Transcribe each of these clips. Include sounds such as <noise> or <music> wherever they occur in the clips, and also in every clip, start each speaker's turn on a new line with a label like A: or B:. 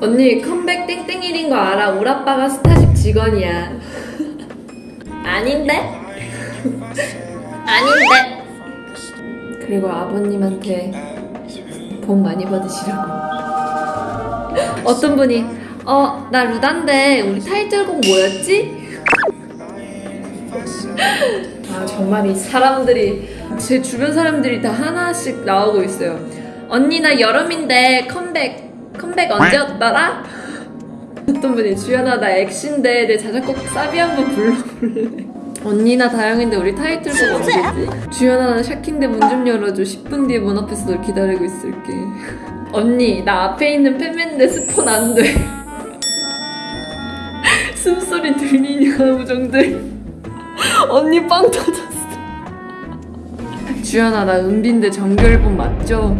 A: 언니 컴백 땡땡일인 거 알아? 우리 아빠가 Starship 직원이야. <laughs> 아닌데? 아닌데? 그리고 아버님한테 복 많이 받으시라고. <laughs> 어떤 분이 어, 나 루단데 우리 타이틀곡 뭐였지? <laughs> 아 정말 이 사람들이 제 주변 사람들이 다 하나씩 나오고 있어요. 언니 나 여름인데 컴백 컴백 언제 였더라? 어떤 분이 주연아 나 엑신데 내 자작곡 사비 한번 불러볼래? 언니 나 다영인데 우리 타이틀곡 언제지? 주연아 나 샤킹데 문 좀 열어줘 10분 뒤에 문 앞에서 널 기다리고 있을게 언니 나 앞에 있는 팬맨데 스폰 안돼 <laughs> 숨소리 들리냐 우정들 언니 빵 터졌어 주연아 나 은빈데 정규 앨범 맞죠?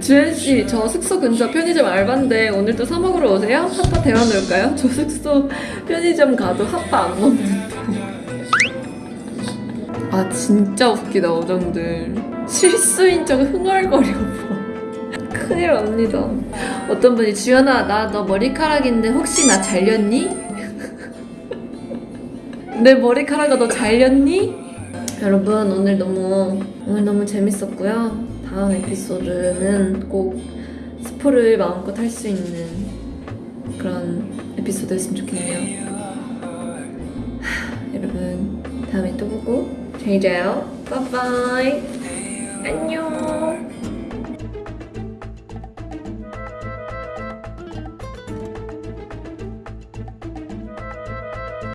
A: 주연씨 저 숙소 근처 편의점 알바인데 오늘도 사 먹으러 오세요? 핫바 데워 놓을까요? 저 숙소 편의점 가도 핫바 안 먹는데 아 진짜 웃기다 어정들 실수인 척 흥얼거려 봐 큰일 납니다 어떤 분이 주연아 나 너 머리카락인데 혹시 나 잘렸니? <laughs> 내 머리카락가 너 잘렸니? 여러분 오늘 너무 오늘 너무 재밌었고요 다음 에피소드는 꼭 스포를 마음껏 할 수 있는 그런 에피소드였으면 좋겠네요. 하, <sighs> 여러분 다음에 또 보고 잘 자요. 바이바이. 안녕